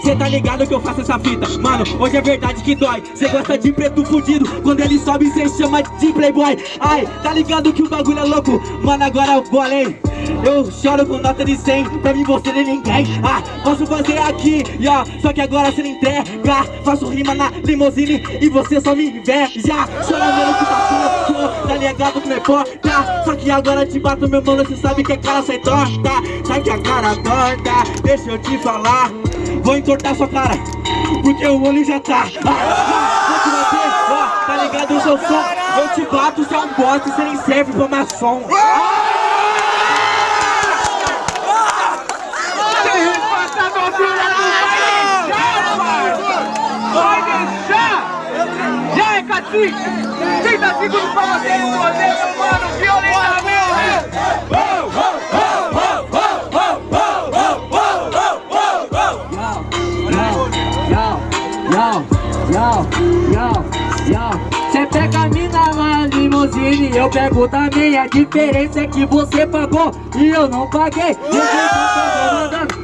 Cê tá ligado que eu faço essa fita? Mano, hoje é verdade que dói. Cê gosta de preto fudido. Quando ele sobe cê chama de playboy. Ai, tá ligado que o bagulho é louco? Mano, agora eu vou além eu choro com nota de 100, pra mim você nem ninguém Ah, posso fazer aqui, ó, só que agora você não entrega. Faço rima na limousine e você só me inveja. Chora vendo que tá puto, tá ligado que não importa. Só que agora te bato meu mano, você sabe que a cara sai torta. Sai que a cara torta, deixa eu te falar Vou entortar sua cara, porque o olho já tá ah, Vou te bater, ó, tá ligado o seu som Eu te bato, você é um bosta, você nem serve pra maçom assim 30 segundos pra você responder, mano, violentamente Cê pega a mina na limusine, eu pego também. A diferença é que você pagou e eu não paguei.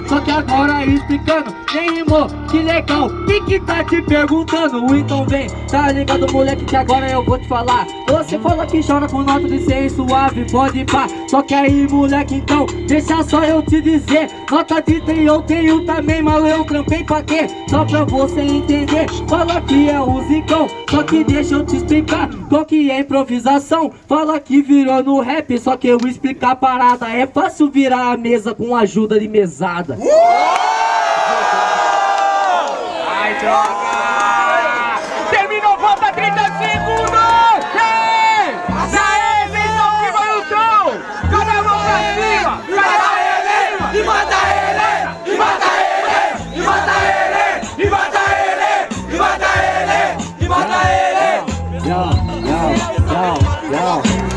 Só que agora explicando, nem rimou, que legal Quem que tá te perguntando? Então vem, tá ligado moleque que agora eu vou te falar. Você fala que chora com nota de 100 suave, pode pá. Só que aí moleque então, deixa só eu te dizer. Nota de 100 eu tenho também, mas eu trampei pra quê? Só pra você entender, fala que é o zicão Só que deixa eu te explicar, qual que é improvisação Fala que virou no rap, só que eu explicar a parada. É fácil virar a mesa com ajuda de mesada. Ai, droga! Terminou, volta 30 segundos! Ei! Aê, Vitor, que vai no tom! Cada mão pra cima! Mata ele! E mata ele! E mata ele! E mata ele! E mata ele! E mata ele! E mata ele! Yo, yo, yo, yo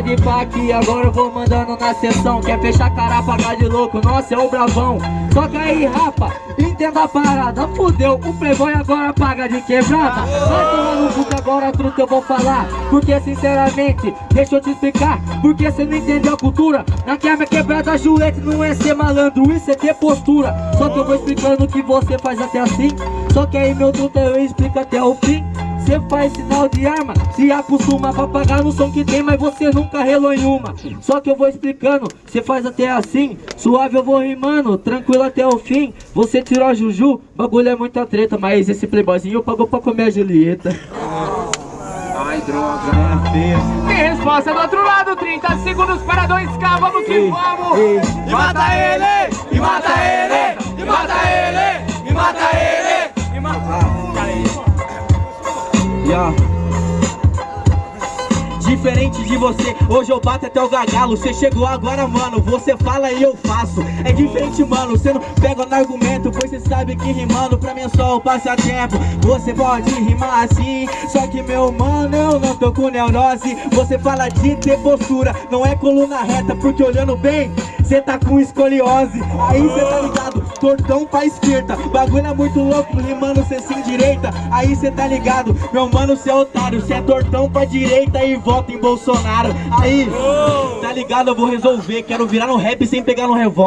pode pá que agora eu vou mandando na sessão. Quer fechar cara, pagar de louco, nossa, é o bravão. Só que aí, rapa, entenda a parada. Fudeu, o playboy agora paga de quebrada. Vai tomar no agora truta eu vou falar. Porque sinceramente, deixa eu te explicar. Porque você não entendeu a cultura. Na quebra quebrada, joelho não é ser malandro Isso é ter postura. Só que eu vou explicando que você faz até assim. Só que aí meu truta eu explico até o fim Cê faz sinal de arma, se acostuma pra pagar no som que tem Mas você nunca relou em uma. Só que eu vou explicando, cê faz até assim Suave eu vou rimando, tranquilo até o fim. Você tirou a Juju, bagulho é muita treta Mas esse playboyzinho pagou pra comer a Julieta. Ai, droga, é feio Tem resposta do outro lado, 30 segundos para 2K, vamos que ei, vamos. ei. E mata ele, e mata ele, Yeah. Diferente de você, hoje eu bato até o gargalo. Você chegou agora, mano, você fala e eu faço. É diferente, mano, você não pega no argumento Pois você sabe que rimando pra mim é só o passatempo. Você pode rimar assim, só que meu mano, eu não tô com neurose. Você fala de ter postura, não é coluna reta Porque olhando bem, você tá com escoliose. Aí cê tá ligado, tortão pra esquerda. Bagulho é muito louco, rimando cê sem direita. Aí cê tá ligado, meu mano, cê é otário. Cê é tortão pra direita e volta em Bolsonaro. Aí, tá ligado, eu vou resolver Quero virar no rap sem pegar no revólver